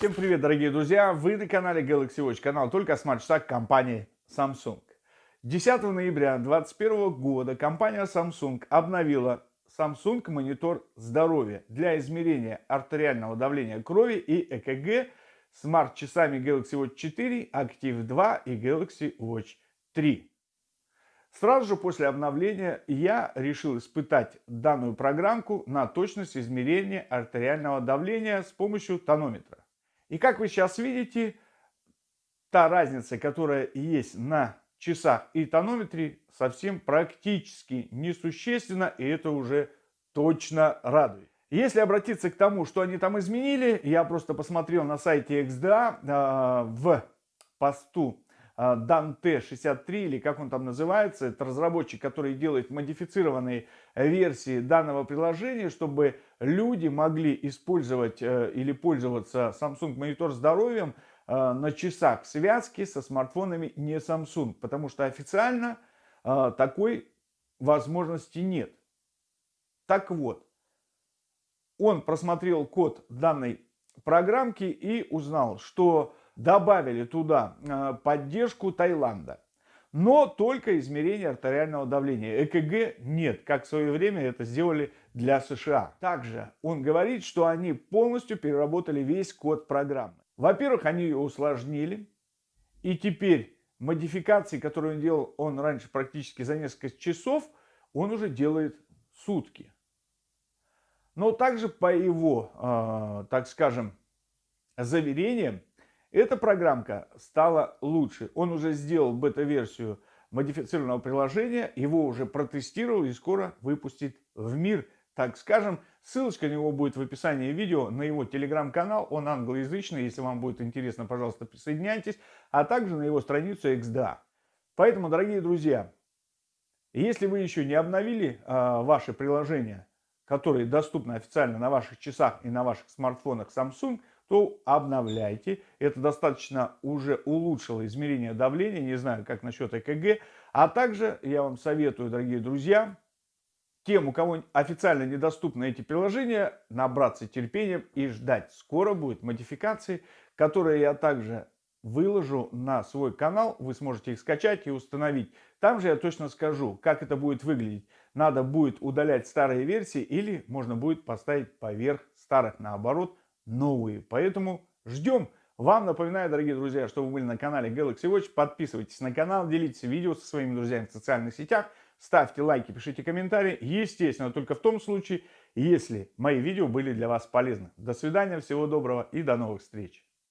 Всем привет, дорогие друзья! Вы на канале Galaxy Watch, канал только о смарт-часах компании Samsung. 10 ноября 2021 года компания Samsung обновила Samsung монитор здоровья для измерения артериального давления крови и ЭКГ смарт-часами Galaxy Watch 4, Active 2 и Galaxy Watch 3. Сразу же после обновления я решил испытать данную программку на точность измерения артериального давления с помощью тонометра. И как вы сейчас видите, та разница, которая есть на часах и тонометре, совсем практически несущественна, и это уже точно радует. Если обратиться к тому, что они там изменили, я просто посмотрел на сайте XDA э, в посту а, Dante 63 или как он там называется, это разработчик, который делает модифицированные версии данного приложения, чтобы люди могли использовать э, или пользоваться Samsung монитор здоровьем э, на часах связки со смартфонами не Samsung, потому что официально э, такой возможности нет. Так вот, он просмотрел код данной программки и узнал, что добавили туда э, поддержку Таиланда. Но только измерение артериального давления. ЭКГ нет, как в свое время это сделали для США. Также он говорит, что они полностью переработали весь код программы. Во-первых, они ее усложнили. И теперь модификации, которые он делал он раньше практически за несколько часов, он уже делает сутки. Но также по его, э, так скажем, заверениям, эта программка стала лучше. Он уже сделал бета-версию модифицированного приложения, его уже протестировал и скоро выпустит в мир, так скажем. Ссылочка на него будет в описании видео, на его телеграм-канал, он англоязычный, если вам будет интересно, пожалуйста, присоединяйтесь, а также на его страницу XDA. Поэтому, дорогие друзья, если вы еще не обновили э, ваши приложения, которые доступны официально на ваших часах и на ваших смартфонах Samsung, то обновляйте. Это достаточно уже улучшило измерение давления, не знаю, как насчет ЭКГ. А также я вам советую, дорогие друзья, тем, у кого официально недоступны эти приложения, набраться терпением и ждать. Скоро будут модификации, которые я также выложу на свой канал. Вы сможете их скачать и установить. Там же я точно скажу, как это будет выглядеть. Надо будет удалять старые версии или можно будет поставить поверх старых наоборот новые. Поэтому ждем. Вам напоминаю, дорогие друзья, что вы были на канале Galaxy Watch. Подписывайтесь на канал, делитесь видео со своими друзьями в социальных сетях. Ставьте лайки, пишите комментарии. Естественно, только в том случае, если мои видео были для вас полезны. До свидания, всего доброго и до новых встреч.